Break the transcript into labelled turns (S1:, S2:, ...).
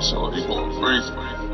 S1: So he going crazy.